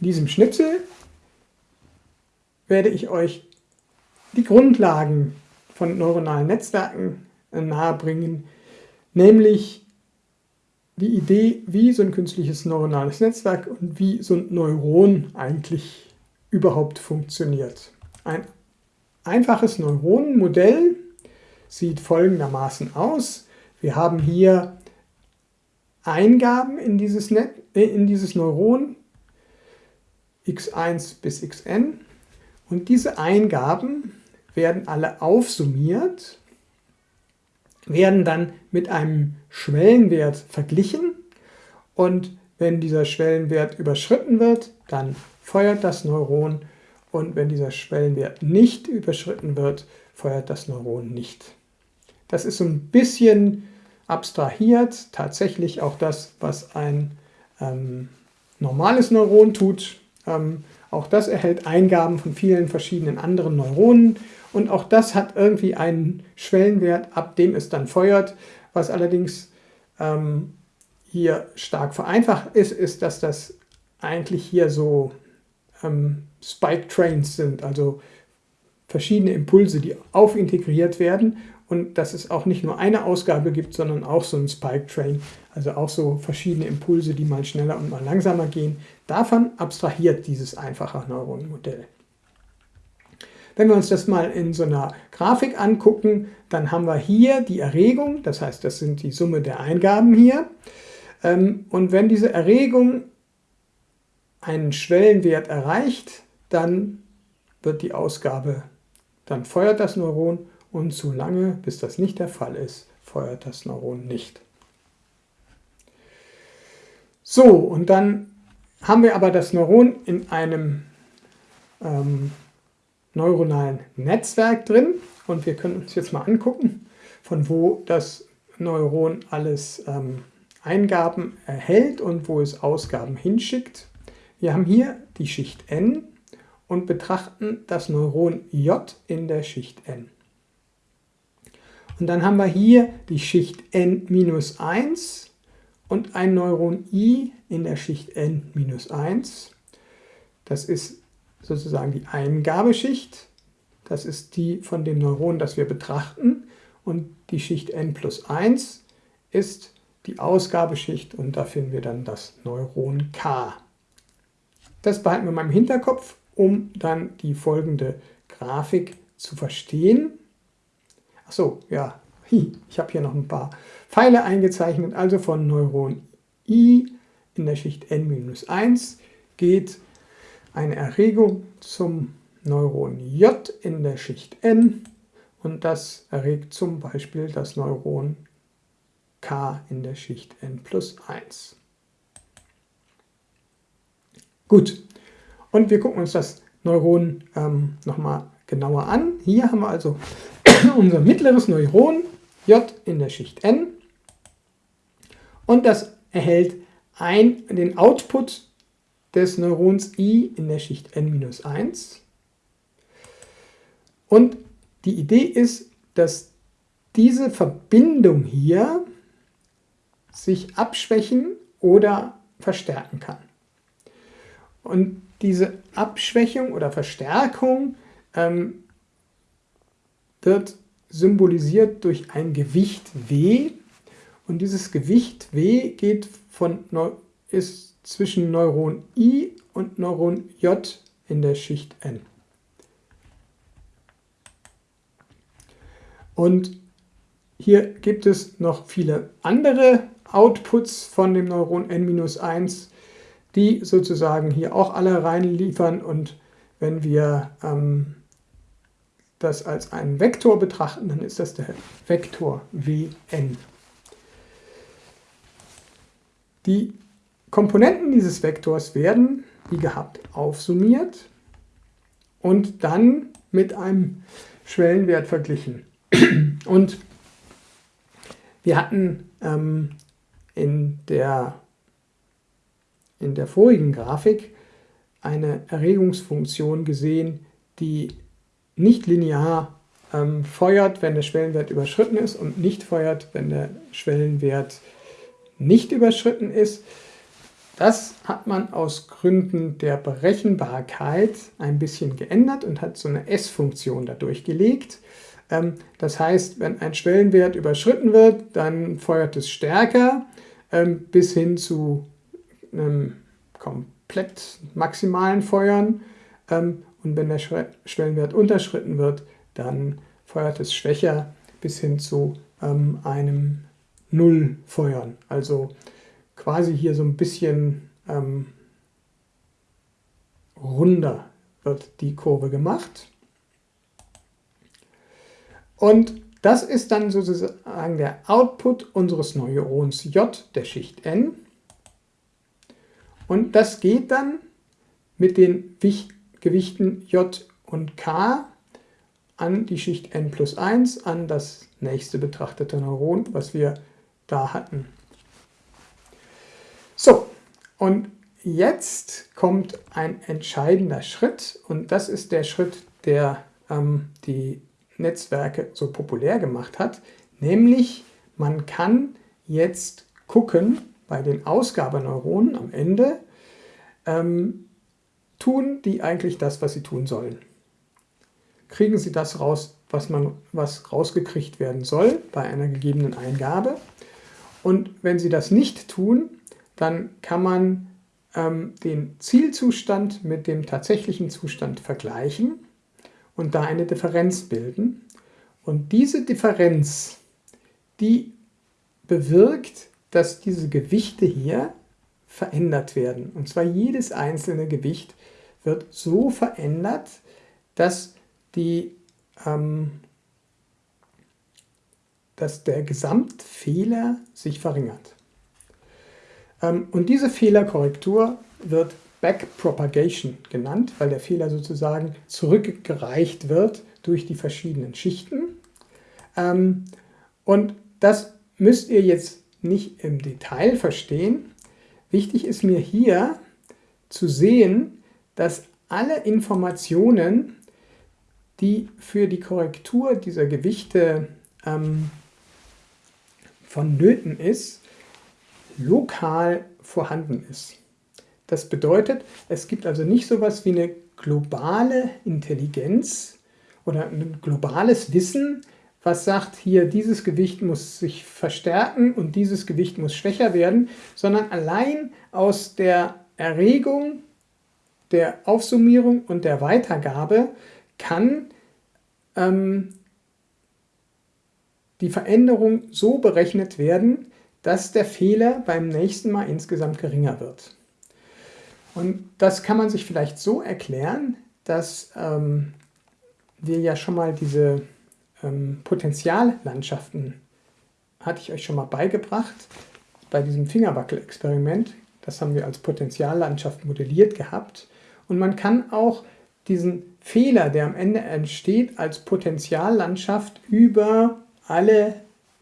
In diesem Schnipsel werde ich euch die Grundlagen von neuronalen Netzwerken äh, nahebringen, nämlich die Idee, wie so ein künstliches neuronales Netzwerk und wie so ein Neuron eigentlich überhaupt funktioniert. Ein einfaches Neuronenmodell sieht folgendermaßen aus. Wir haben hier Eingaben in dieses, Net, äh, in dieses Neuron, x1 bis xn, und diese Eingaben werden alle aufsummiert, werden dann mit einem Schwellenwert verglichen und wenn dieser Schwellenwert überschritten wird, dann feuert das Neuron und wenn dieser Schwellenwert nicht überschritten wird, feuert das Neuron nicht. Das ist so ein bisschen abstrahiert, tatsächlich auch das, was ein ähm, normales Neuron tut. Ähm, auch das erhält Eingaben von vielen verschiedenen anderen Neuronen und auch das hat irgendwie einen Schwellenwert, ab dem es dann feuert. Was allerdings ähm, hier stark vereinfacht ist, ist, dass das eigentlich hier so ähm, Spike Trains sind, also verschiedene Impulse, die aufintegriert werden und dass es auch nicht nur eine Ausgabe gibt, sondern auch so ein Spike Train, also auch so verschiedene Impulse, die mal schneller und mal langsamer gehen. Davon abstrahiert dieses einfache Neuronenmodell. Wenn wir uns das mal in so einer Grafik angucken, dann haben wir hier die Erregung, das heißt, das sind die Summe der Eingaben hier. Ähm, und wenn diese Erregung einen Schwellenwert erreicht, dann wird die Ausgabe, dann feuert das Neuron und so lange, bis das nicht der Fall ist, feuert das Neuron nicht. So, und dann haben wir aber das Neuron in einem ähm, neuronalen Netzwerk drin und wir können uns jetzt mal angucken, von wo das Neuron alles ähm, Eingaben erhält und wo es Ausgaben hinschickt. Wir haben hier die Schicht n und betrachten das Neuron J in der Schicht n. Und dann haben wir hier die Schicht n-1 und ein Neuron i in der Schicht n-1. Das ist sozusagen die Eingabeschicht. Das ist die von dem Neuron, das wir betrachten. Und die Schicht n plus 1 ist die Ausgabeschicht und da finden wir dann das Neuron K. Das behalten wir mal im Hinterkopf, um dann die folgende Grafik zu verstehen. Achso, ja, ich habe hier noch ein paar Pfeile eingezeichnet. Also von Neuron I in der Schicht n-1 geht eine Erregung zum Neuron J in der Schicht n und das erregt zum Beispiel das Neuron K in der Schicht n plus 1. Gut, und wir gucken uns das Neuron ähm, nochmal genauer an. Hier haben wir also unser mittleres Neuron J in der Schicht n und das erhält ein, den Output des Neurons I in der Schicht n-1 und die Idee ist, dass diese Verbindung hier sich abschwächen oder verstärken kann. Und diese Abschwächung oder Verstärkung ähm, wird symbolisiert durch ein Gewicht W. Und dieses Gewicht W geht von, ist zwischen Neuron I und Neuron J in der Schicht N. Und hier gibt es noch viele andere Outputs von dem Neuron N-1, die sozusagen hier auch alle reinliefern und wenn wir ähm, das als einen Vektor betrachten, dann ist das der Vektor Wn. Die Komponenten dieses Vektors werden, wie gehabt, aufsummiert und dann mit einem Schwellenwert verglichen. Und wir hatten ähm, in, der, in der vorigen Grafik eine Erregungsfunktion gesehen, die nicht linear ähm, feuert, wenn der Schwellenwert überschritten ist und nicht feuert, wenn der Schwellenwert nicht überschritten ist. Das hat man aus Gründen der Berechenbarkeit ein bisschen geändert und hat so eine S-Funktion dadurch gelegt. Ähm, das heißt, wenn ein Schwellenwert überschritten wird, dann feuert es stärker ähm, bis hin zu einem komplett maximalen Feuern. Ähm, und wenn der Schwellenwert unterschritten wird, dann feuert es schwächer bis hin zu einem Nullfeuern. Also quasi hier so ein bisschen ähm, runder wird die Kurve gemacht. Und das ist dann sozusagen der Output unseres Neurons J der Schicht N. Und das geht dann mit den Gewichten J und K an die Schicht N plus 1, an das nächste betrachtete Neuron, was wir da hatten. So, und jetzt kommt ein entscheidender Schritt und das ist der Schritt, der ähm, die Netzwerke so populär gemacht hat, nämlich man kann jetzt gucken bei den Ausgabeneuronen am Ende, ähm, tun die eigentlich das, was sie tun sollen. Kriegen sie das raus, was, man, was rausgekriegt werden soll bei einer gegebenen Eingabe. Und wenn sie das nicht tun, dann kann man ähm, den Zielzustand mit dem tatsächlichen Zustand vergleichen und da eine Differenz bilden. Und diese Differenz, die bewirkt, dass diese Gewichte hier verändert werden. Und zwar jedes einzelne Gewicht wird so verändert, dass, die, ähm, dass der Gesamtfehler sich verringert. Ähm, und diese Fehlerkorrektur wird Backpropagation genannt, weil der Fehler sozusagen zurückgereicht wird durch die verschiedenen Schichten. Ähm, und das müsst ihr jetzt nicht im Detail verstehen. Wichtig ist mir hier zu sehen, dass alle Informationen, die für die Korrektur dieser Gewichte ähm, vonnöten ist, lokal vorhanden ist. Das bedeutet, es gibt also nicht so etwas wie eine globale Intelligenz oder ein globales Wissen, was sagt, hier dieses Gewicht muss sich verstärken und dieses Gewicht muss schwächer werden, sondern allein aus der Erregung, der Aufsummierung und der Weitergabe kann ähm, die Veränderung so berechnet werden, dass der Fehler beim nächsten Mal insgesamt geringer wird. Und das kann man sich vielleicht so erklären, dass ähm, wir ja schon mal diese ähm, Potentiallandschaften, hatte ich euch schon mal beigebracht, bei diesem Fingerwackel-Experiment. Das haben wir als Potentiallandschaft modelliert gehabt. Und man kann auch diesen Fehler, der am Ende entsteht, als Potentiallandschaft über alle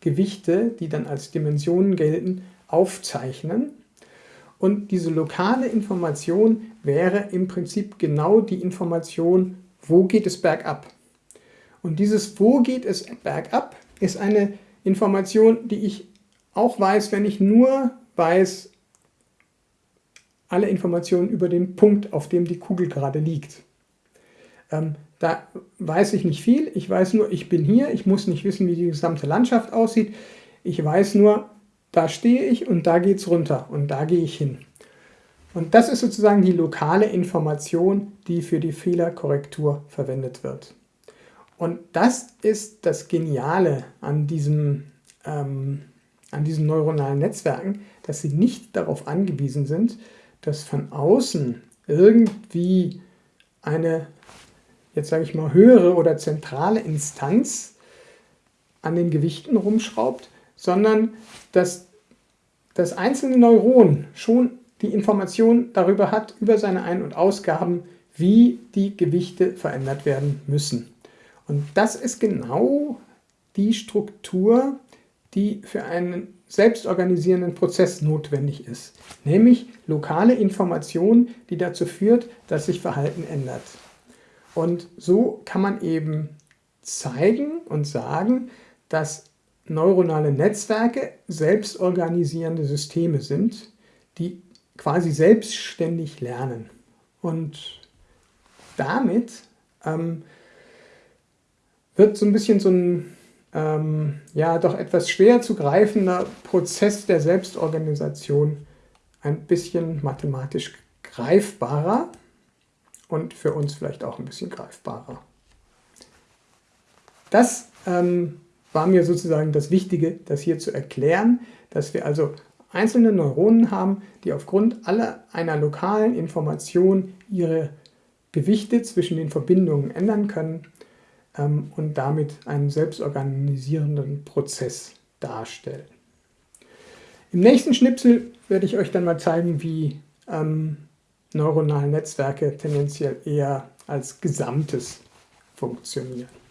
Gewichte, die dann als Dimensionen gelten, aufzeichnen. Und diese lokale Information wäre im Prinzip genau die Information, wo geht es bergab. Und dieses wo geht es bergab ist eine Information, die ich auch weiß, wenn ich nur weiß, alle Informationen über den Punkt, auf dem die Kugel gerade liegt. Da weiß ich nicht viel, ich weiß nur, ich bin hier, ich muss nicht wissen, wie die gesamte Landschaft aussieht. Ich weiß nur, da stehe ich und da geht es runter und da gehe ich hin. Und das ist sozusagen die lokale Information, die für die Fehlerkorrektur verwendet wird. Und das ist das Geniale an, diesem, ähm, an diesen neuronalen Netzwerken, dass sie nicht darauf angewiesen sind, dass von außen irgendwie eine jetzt sage ich mal, höhere oder zentrale Instanz an den Gewichten rumschraubt, sondern dass das einzelne Neuron schon die Information darüber hat, über seine Ein- und Ausgaben, wie die Gewichte verändert werden müssen. Und das ist genau die Struktur, die für einen selbstorganisierenden Prozess notwendig ist, nämlich lokale Information, die dazu führt, dass sich Verhalten ändert. Und so kann man eben zeigen und sagen, dass neuronale Netzwerke selbstorganisierende Systeme sind, die quasi selbstständig lernen. Und damit ähm, wird so ein bisschen so ein ähm, ja doch etwas schwer zu greifender Prozess der Selbstorganisation ein bisschen mathematisch greifbarer und für uns vielleicht auch ein bisschen greifbarer. Das ähm, war mir sozusagen das Wichtige, das hier zu erklären, dass wir also einzelne Neuronen haben, die aufgrund aller einer lokalen Information ihre Gewichte zwischen den Verbindungen ändern können ähm, und damit einen selbstorganisierenden Prozess darstellen. Im nächsten Schnipsel werde ich euch dann mal zeigen, wie ähm, neuronale Netzwerke tendenziell eher als Gesamtes funktionieren.